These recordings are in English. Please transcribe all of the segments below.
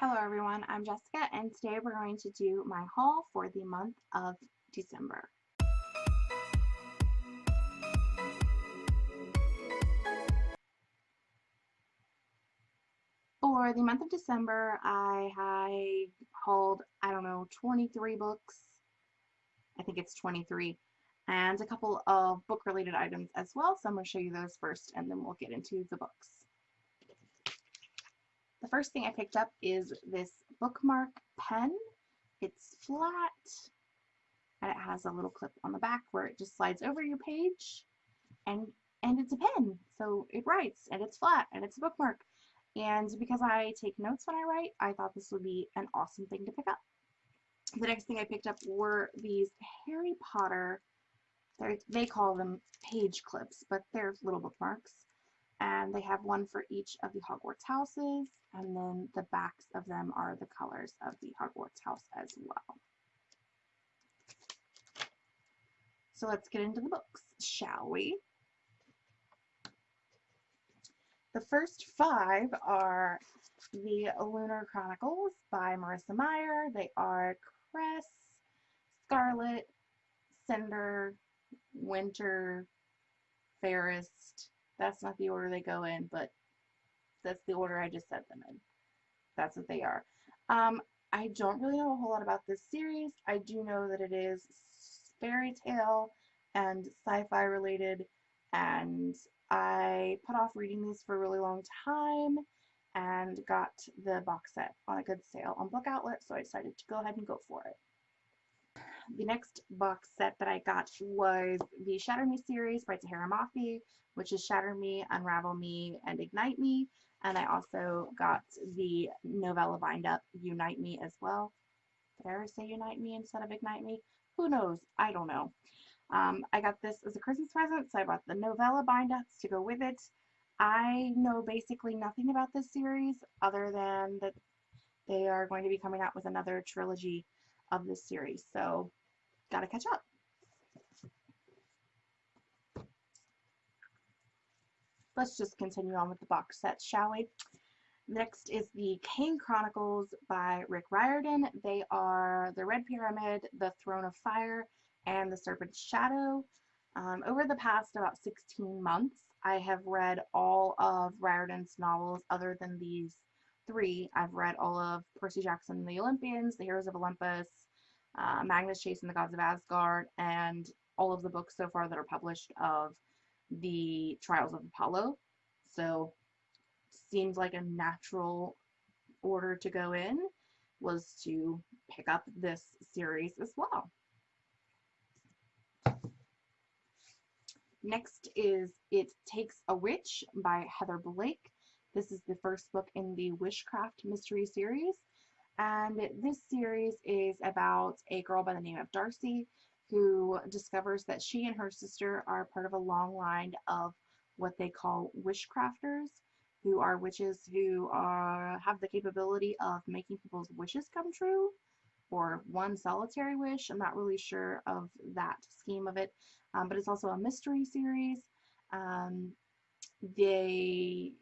Hello everyone, I'm Jessica and today we're going to do my haul for the month of December. For the month of December, I, I hauled, I don't know, 23 books. I think it's 23. And a couple of book-related items as well, so I'm going to show you those first and then we'll get into the books. The first thing I picked up is this bookmark pen. It's flat and it has a little clip on the back where it just slides over your page and and it's a pen so it writes and it's flat and it's a bookmark and because I take notes when I write I thought this would be an awesome thing to pick up. The next thing I picked up were these Harry Potter they call them page clips but they're little bookmarks and they have one for each of the Hogwarts houses and then the backs of them are the colors of the Hogwarts house as well. So let's get into the books, shall we? The first five are the Lunar Chronicles by Marissa Meyer. They are Cress, Scarlet, Cinder, Winter, Fairest, that's not the order they go in, but that's the order I just set them in. That's what they are. Um, I don't really know a whole lot about this series. I do know that it is fairy tale and sci-fi related and I put off reading these for a really long time and got the box set on a good sale on Book Outlet so I decided to go ahead and go for it the next box set that I got was the Shatter Me series by Tahereh Mafi, which is Shatter Me, Unravel Me, and Ignite Me. And I also got the novella bind up Unite Me as well. Did I ever say Unite Me instead of Ignite Me? Who knows? I don't know. Um, I got this as a Christmas present, so I bought the novella bind ups to go with it. I know basically nothing about this series other than that they are going to be coming out with another trilogy of this series. So gotta catch up. Let's just continue on with the box sets, shall we? Next is the Kane Chronicles by Rick Riordan. They are The Red Pyramid, The Throne of Fire, and The Serpent's Shadow. Um, over the past about 16 months, I have read all of Riordan's novels other than these three. I've read all of Percy Jackson and the Olympians, The Heroes of Olympus, uh, Magnus Chase and the Gods of Asgard, and all of the books so far that are published of the Trials of Apollo. So seems like a natural order to go in was to pick up this series as well. Next is It Takes a Witch by Heather Blake. This is the first book in the Wishcraft mystery series. And this series is about a girl by the name of Darcy who discovers that she and her sister are part of a long line of what they call wishcrafters, who are witches who are, have the capability of making people's wishes come true, or one solitary wish. I'm not really sure of that scheme of it, um, but it's also a mystery series. Um, they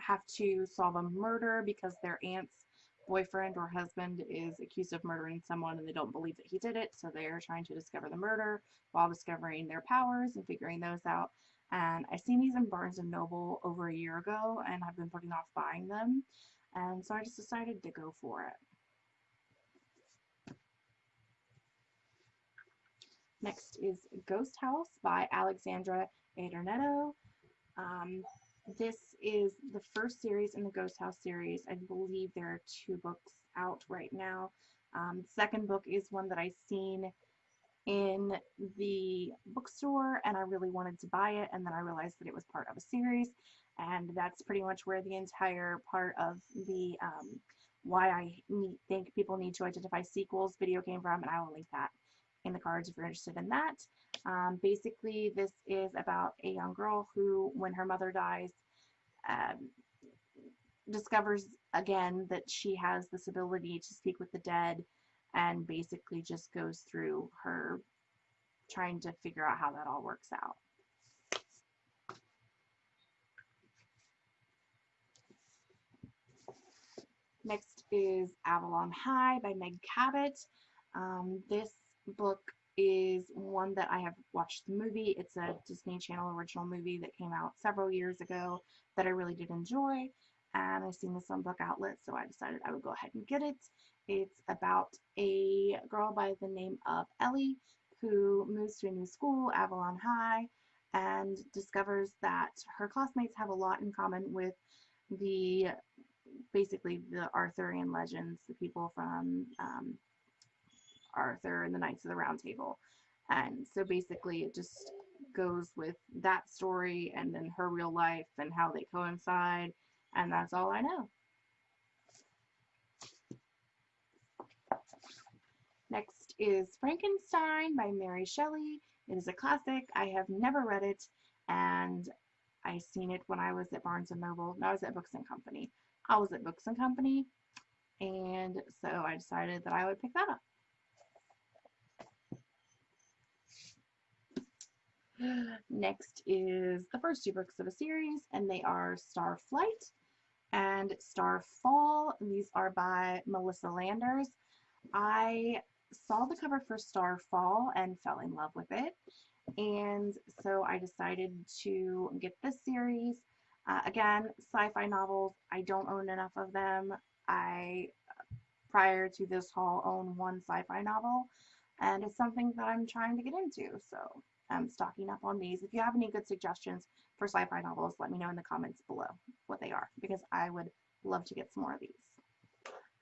have to solve a murder because their aunt's boyfriend or husband is accused of murdering someone and they don't believe that he did it, so they're trying to discover the murder while discovering their powers and figuring those out. And I seen these in Barnes & Noble over a year ago and I've been putting off buying them. And so I just decided to go for it. Next is Ghost House by Alexandra Adornetto. Um, this is the first series in the Ghost House series. I believe there are two books out right now. Um, second book is one that I've seen in the bookstore and I really wanted to buy it and then I realized that it was part of a series and that's pretty much where the entire part of the um, why I need, think people need to identify sequels video came from and I will link that in the cards if you're interested in that. Um, basically, this is about a young girl who, when her mother dies, um, discovers again that she has this ability to speak with the dead and basically just goes through her trying to figure out how that all works out. Next is Avalon High by Meg Cabot. Um, this book is one that I have watched the movie. It's a Disney Channel original movie that came out several years ago that I really did enjoy. And I've seen this on Book Outlet, so I decided I would go ahead and get it. It's about a girl by the name of Ellie who moves to a new school, Avalon High, and discovers that her classmates have a lot in common with the basically the Arthurian legends, the people from um, Arthur and the Knights of the Round Table. And so basically it just goes with that story and then her real life and how they coincide. And that's all I know. Next is Frankenstein by Mary Shelley. It is a classic. I have never read it and I seen it when I was at Barnes & Noble. No, I was at Books & Company. I was at Books & Company and so I decided that I would pick that up. Next is the first two books of a series, and they are Starflight and Star Starfall. These are by Melissa Landers. I saw the cover for Starfall and fell in love with it, and so I decided to get this series. Uh, again, sci-fi novels, I don't own enough of them. I, prior to this haul, own one sci-fi novel, and it's something that I'm trying to get into, so I'm stocking up on these. If you have any good suggestions for sci-fi novels, let me know in the comments below what they are, because I would love to get some more of these.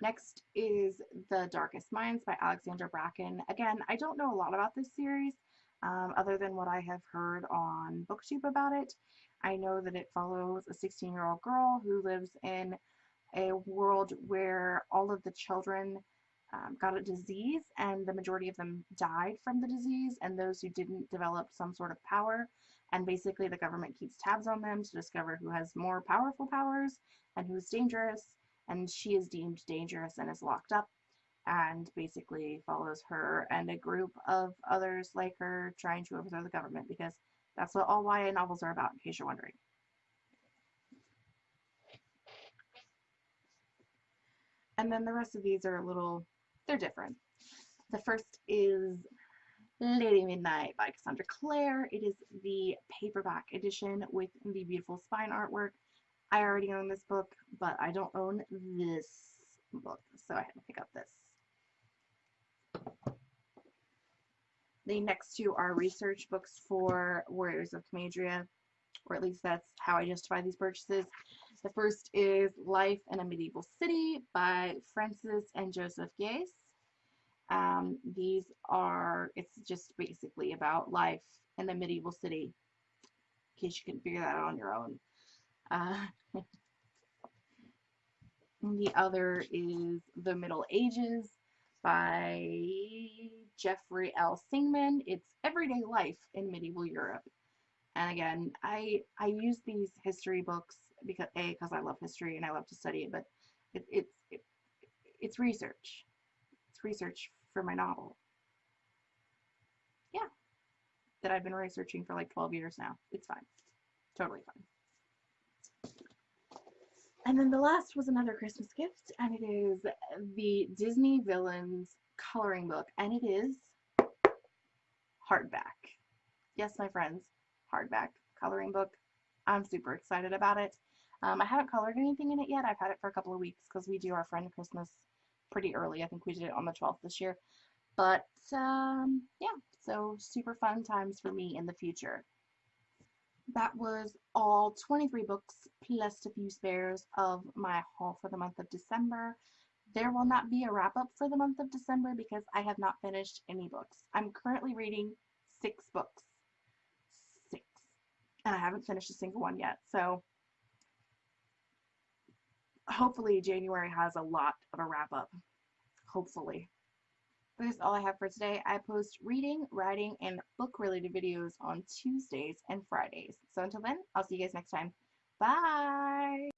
Next is The Darkest Minds by Alexandra Bracken. Again, I don't know a lot about this series, um, other than what I have heard on BookTube about it. I know that it follows a 16-year-old girl who lives in a world where all of the children um, got a disease and the majority of them died from the disease and those who didn't develop some sort of power and basically the government keeps tabs on them to discover who has more powerful powers and who's dangerous and she is deemed dangerous and is locked up and basically follows her and a group of others like her trying to overthrow the government because that's what all YA novels are about in case you're wondering. And then the rest of these are a little they're different. The first is Lady Midnight by Cassandra Clare. It is the paperback edition with the beautiful spine artwork. I already own this book, but I don't own this book, so I had to pick up this. The next two are research books for Warriors of Camadria, or at least that's how I justify these purchases. The first is Life in a Medieval City by Frances and Joseph Gies. Um, these are, it's just basically about life in the medieval city, in case you can figure that out on your own. Uh, the other is The Middle Ages by Jeffrey L. Singman. It's everyday life in medieval Europe. And again, I I use these history books because a because I love history and I love to study it, but it, it's it, it's research. It's research for my novel. Yeah. That I've been researching for like 12 years now. It's fine. Totally fine. And then the last was another Christmas gift, and it is the Disney Villains coloring book, and it is hardback. Yes, my friends, hardback coloring book. I'm super excited about it. Um, I haven't colored anything in it yet. I've had it for a couple of weeks because we do our friend Christmas pretty early. I think we did it on the 12th this year. But um, yeah, so super fun times for me in the future. That was all 23 books plus a few spares of my haul for the month of December. There will not be a wrap up for the month of December because I have not finished any books. I'm currently reading six books. Six. And I haven't finished a single one yet. So hopefully January has a lot of a wrap up. Hopefully. But that's all I have for today. I post reading, writing, and book related videos on Tuesdays and Fridays. So until then, I'll see you guys next time. Bye!